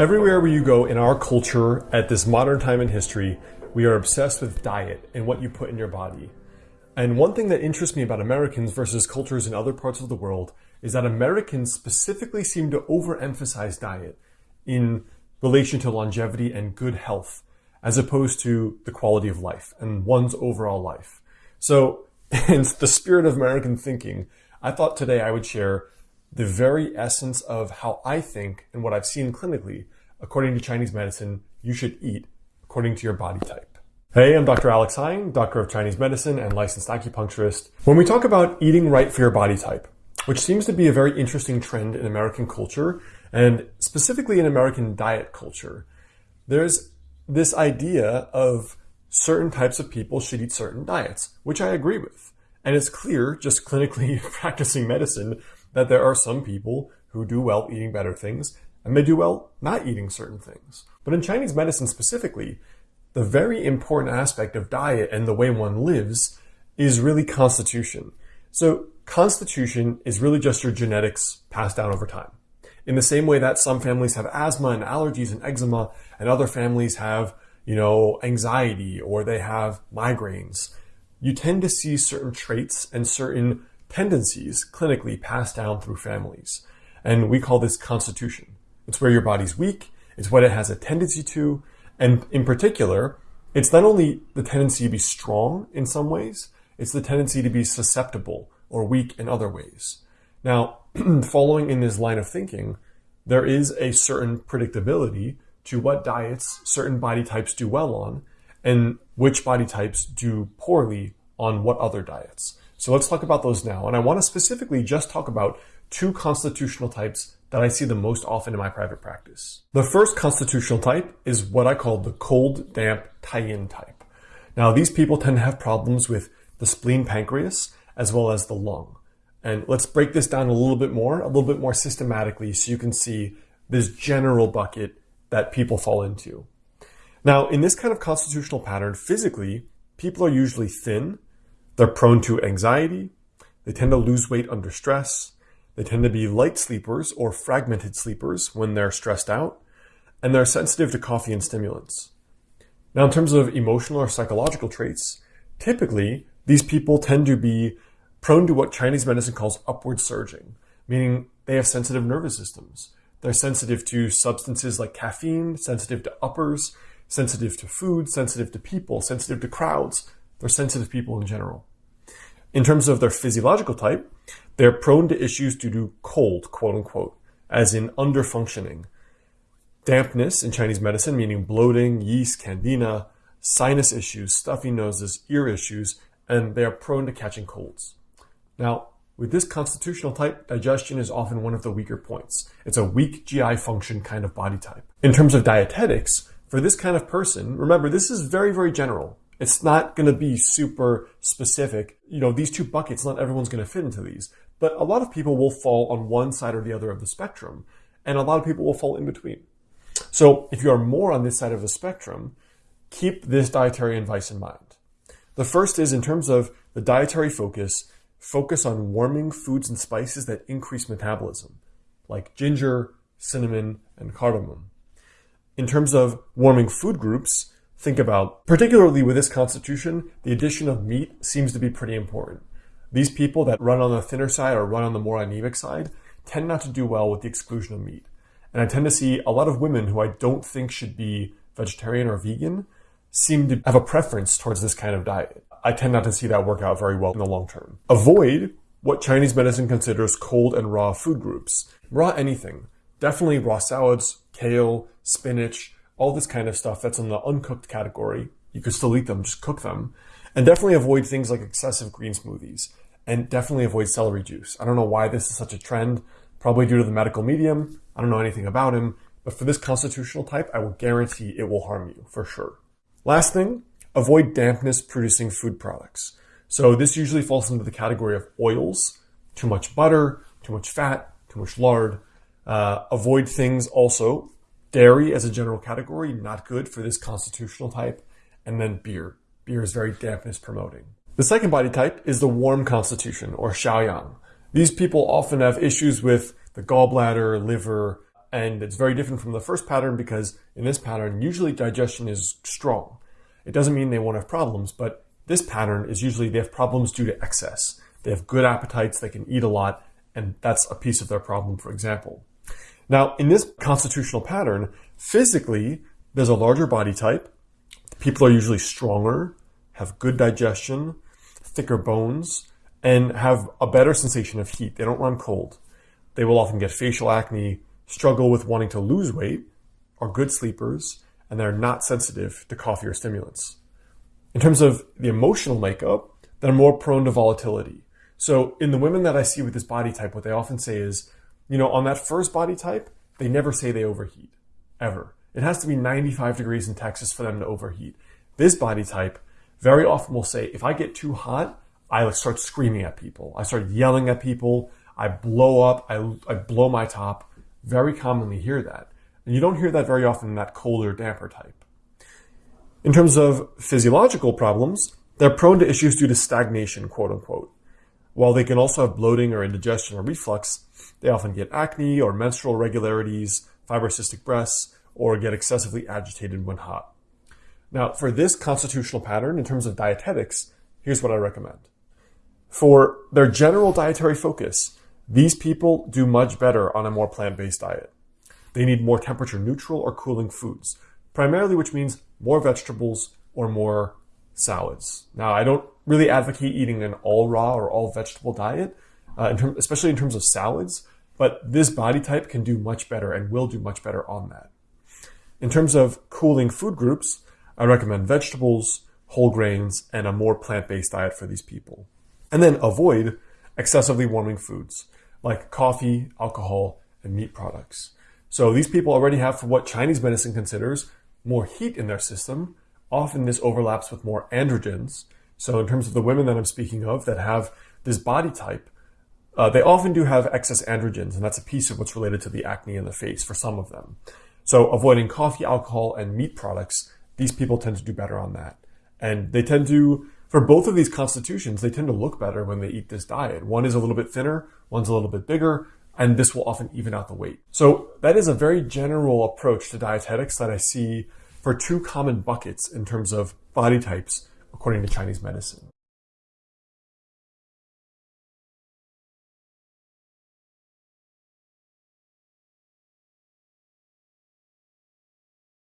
Everywhere you go in our culture at this modern time in history, we are obsessed with diet and what you put in your body. And one thing that interests me about Americans versus cultures in other parts of the world is that Americans specifically seem to overemphasize diet in relation to longevity and good health, as opposed to the quality of life and one's overall life. So, in the spirit of American thinking, I thought today I would share the very essence of how I think and what I've seen clinically, according to Chinese medicine, you should eat according to your body type. Hey, I'm Dr. Alex Heyne, doctor of Chinese medicine and licensed acupuncturist. When we talk about eating right for your body type, which seems to be a very interesting trend in American culture and specifically in American diet culture, there's this idea of certain types of people should eat certain diets, which I agree with. And it's clear, just clinically practicing medicine, that there are some people who do well eating better things and they do well not eating certain things. But in Chinese medicine specifically, the very important aspect of diet and the way one lives is really constitution. So constitution is really just your genetics passed down over time. In the same way that some families have asthma and allergies and eczema and other families have, you know, anxiety or they have migraines, you tend to see certain traits and certain tendencies clinically passed down through families. And we call this constitution. It's where your body's weak, it's what it has a tendency to, and in particular, it's not only the tendency to be strong in some ways, it's the tendency to be susceptible or weak in other ways. Now, following in this line of thinking, there is a certain predictability to what diets certain body types do well on and which body types do poorly on what other diets. So let's talk about those now. And I want to specifically just talk about two constitutional types that I see the most often in my private practice. The first constitutional type is what I call the cold, damp, Taiyin type. Now, these people tend to have problems with the spleen pancreas as well as the lung. And let's break this down a little bit more, a little bit more systematically so you can see this general bucket that people fall into. Now, in this kind of constitutional pattern, physically, people are usually thin, they're prone to anxiety, they tend to lose weight under stress, they tend to be light sleepers or fragmented sleepers when they're stressed out, and they're sensitive to coffee and stimulants. Now, in terms of emotional or psychological traits, typically these people tend to be prone to what Chinese medicine calls upward surging, meaning they have sensitive nervous systems. They're sensitive to substances like caffeine, sensitive to uppers, sensitive to food, sensitive to people, sensitive to crowds. They're sensitive people in general. In terms of their physiological type, they're prone to issues due to cold, quote unquote, as in underfunctioning. Dampness in Chinese medicine, meaning bloating, yeast, candida, sinus issues, stuffy noses, ear issues, and they are prone to catching colds. Now, with this constitutional type, digestion is often one of the weaker points. It's a weak GI function kind of body type. In terms of dietetics, for this kind of person, remember, this is very, very general. It's not going to be super specific. You know, these two buckets, not everyone's going to fit into these, but a lot of people will fall on one side or the other of the spectrum, and a lot of people will fall in between. So if you are more on this side of the spectrum, keep this dietary advice in mind. The first is in terms of the dietary focus, focus on warming foods and spices that increase metabolism, like ginger, cinnamon, and cardamom. In terms of warming food groups, think about. Particularly with this constitution, the addition of meat seems to be pretty important. These people that run on the thinner side or run on the more anemic side tend not to do well with the exclusion of meat. And I tend to see a lot of women who I don't think should be vegetarian or vegan seem to have a preference towards this kind of diet. I tend not to see that work out very well in the long term. Avoid what Chinese medicine considers cold and raw food groups. Raw anything. Definitely raw salads, kale, spinach, all this kind of stuff that's in the uncooked category. You could still eat them, just cook them. And definitely avoid things like excessive green smoothies. And definitely avoid celery juice. I don't know why this is such a trend, probably due to the medical medium. I don't know anything about him. But for this constitutional type, I will guarantee it will harm you for sure. Last thing, avoid dampness producing food products. So this usually falls into the category of oils, too much butter, too much fat, too much lard. Uh, avoid things also Dairy as a general category, not good for this constitutional type. And then beer. Beer is very dampness promoting. The second body type is the warm constitution or Shaoyang. These people often have issues with the gallbladder, liver, and it's very different from the first pattern because in this pattern, usually digestion is strong. It doesn't mean they won't have problems, but this pattern is usually they have problems due to excess. They have good appetites, they can eat a lot, and that's a piece of their problem, for example. Now, in this constitutional pattern, physically, there's a larger body type. People are usually stronger, have good digestion, thicker bones, and have a better sensation of heat. They don't run cold. They will often get facial acne, struggle with wanting to lose weight, are good sleepers, and they're not sensitive to coffee or stimulants. In terms of the emotional makeup, they're more prone to volatility. So in the women that I see with this body type, what they often say is, you know, on that first body type, they never say they overheat, ever. It has to be 95 degrees in Texas for them to overheat. This body type very often will say, if I get too hot, I start screaming at people. I start yelling at people. I blow up. I, I blow my top. Very commonly hear that. And you don't hear that very often in that colder, damper type. In terms of physiological problems, they're prone to issues due to stagnation, quote unquote. While they can also have bloating or indigestion or reflux, they often get acne or menstrual irregularities, fibrocystic breasts, or get excessively agitated when hot. Now, for this constitutional pattern, in terms of dietetics, here's what I recommend. For their general dietary focus, these people do much better on a more plant-based diet. They need more temperature neutral or cooling foods, primarily which means more vegetables or more salads. Now, I don't really advocate eating an all raw or all vegetable diet, uh, in term, especially in terms of salads, but this body type can do much better and will do much better on that. In terms of cooling food groups, I recommend vegetables, whole grains, and a more plant-based diet for these people. And then avoid excessively warming foods like coffee, alcohol, and meat products. So these people already have what Chinese medicine considers more heat in their system. Often this overlaps with more androgens. So in terms of the women that I'm speaking of that have this body type, uh, they often do have excess androgens, and that's a piece of what's related to the acne in the face for some of them. So avoiding coffee, alcohol, and meat products, these people tend to do better on that. And they tend to for both of these constitutions, they tend to look better when they eat this diet. One is a little bit thinner, one's a little bit bigger, and this will often even out the weight. So that is a very general approach to dietetics that I see for two common buckets in terms of body types according to Chinese medicine.